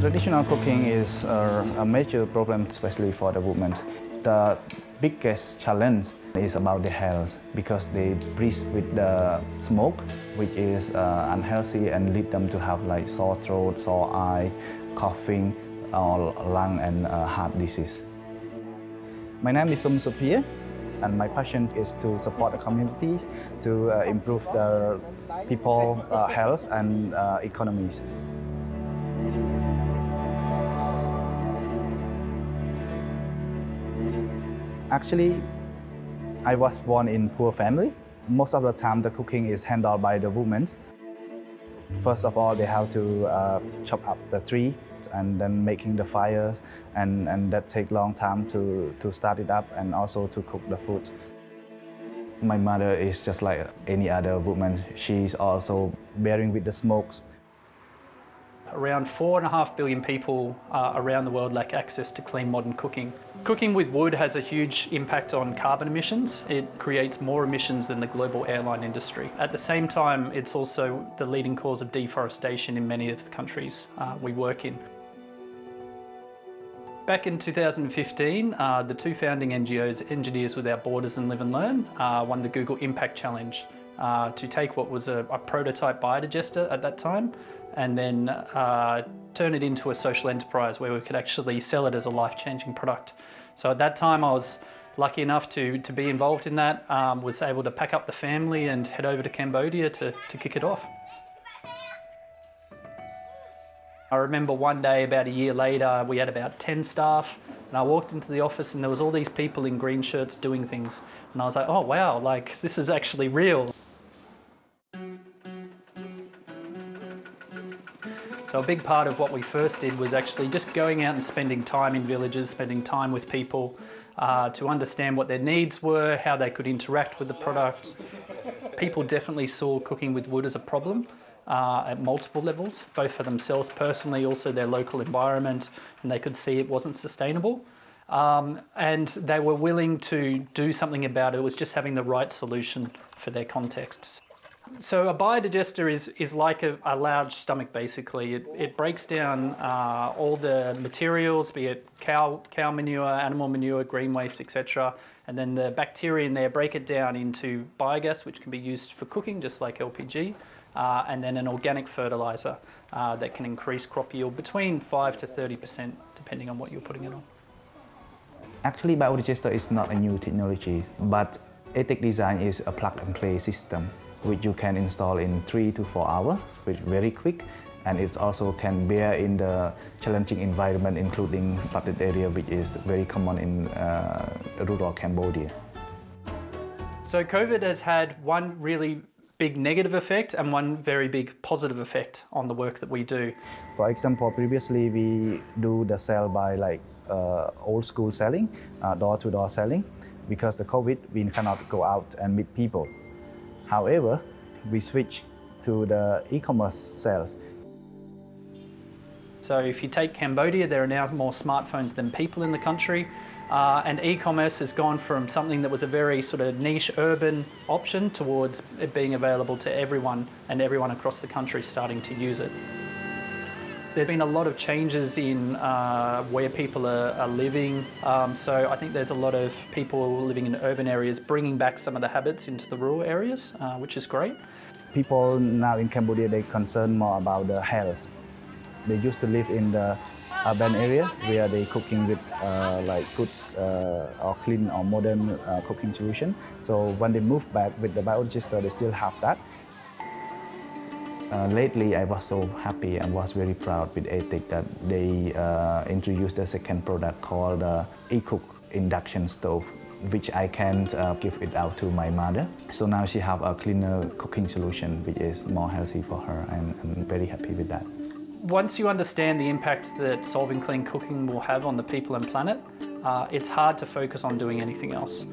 Traditional cooking is a, major problem, especially for the women. The biggest challenge is about the health because they breathe with the smoke, which is uh, unhealthy and lead them to have like sore throat, sore eye, coughing, or lung and uh, heart disease. My name is Sum Supir and my passion is to support the communities to uh, improve the people's uh, health and uh, economies. Actually, I was born in poor family. Most of the time, the cooking is handled by the women. First of all, they have to uh, chop up the tree and then making the fires, and, and that take long time to, to start it up and also to cook the food. My mother is just like any other woman. She's also bearing with the smokes Around four and a half billion people uh, around the world lack access to clean modern cooking. Cooking with wood has a huge impact on carbon emissions. It creates more emissions than the global airline industry. At the same time, it's also the leading cause of deforestation in many of the countries uh, we work in. Back in 2015, uh, the two founding NGOs, Engineers Without Borders and Live and Learn, uh, won the Google Impact Challenge uh, to take what was a, a, prototype biodigester at that time and then uh, turn it into a social enterprise where we could actually sell it as a life-changing product. So at that time I was lucky enough to, to be involved in that, um, was able to pack up the family and head over to Cambodia to, to kick it off. I remember one day about a year later we had about 10 staff and I walked into the office and there was all these people in green shirts doing things and I was like oh wow like this is actually real. So a big part of what we first did was actually just going out and spending time in villages, spending time with people uh, to understand what their needs were, how they could interact with the product. People definitely saw cooking with wood as a problem uh, at multiple levels, both for themselves personally, also their local environment, and they could see it wasn't sustainable. Um, and they were willing to do something about it. It was just having the right solution for their contexts. So a biodigester is, is like a, a large stomach basically. It, it breaks down uh, all the materials, be it cow, cow manure, animal manure, green waste, etc. And then the bacteria in there break it down into biogas, which can be used for cooking, just like LPG, uh, and then an organic fertilizer uh, that can increase crop yield between 5 to 30%, depending on what you're putting it on. Actually, biodigester is not a new technology, but ATEC design is a plug-and-play system which you can install in three to four hours, which is very quick. And it also can bear in the challenging environment, including flooded area, which is very common in uh, rural Cambodia. So COVID has had one really big negative effect and one very big positive effect on the work that we do. For example, previously we do the sell by like uh, old school selling, door-to-door uh, -door selling. Because the COVID, we cannot go out and meet people. However, we switch to the e-commerce sales. So if you take Cambodia, there are now more smartphones than people in the country. Uh, and e-commerce has gone from something that was a very sort of niche urban option towards it being available to everyone and everyone across the country starting to use it. There's been a lot of changes in uh, where people are, are living. Um, so I think there's a lot of people living in urban areas bringing back some of the habits into the rural areas, uh, which is great. People now in Cambodia, they concern more about the health. They used to live in the urban area where they cooking with uh, like good uh, or clean or modern uh, cooking solution. So when they move back with the biodigester, they still have that. Uh, lately, I was so happy and was very proud with ATEC that they uh, introduced a second product called uh, eCook induction stove which I can uh, give it out to my mother. So now she have a cleaner cooking solution which is more healthy for her and I'm very happy with that. Once you understand the impact that solving clean cooking will have on the people and planet, uh, it's hard to focus on doing anything else.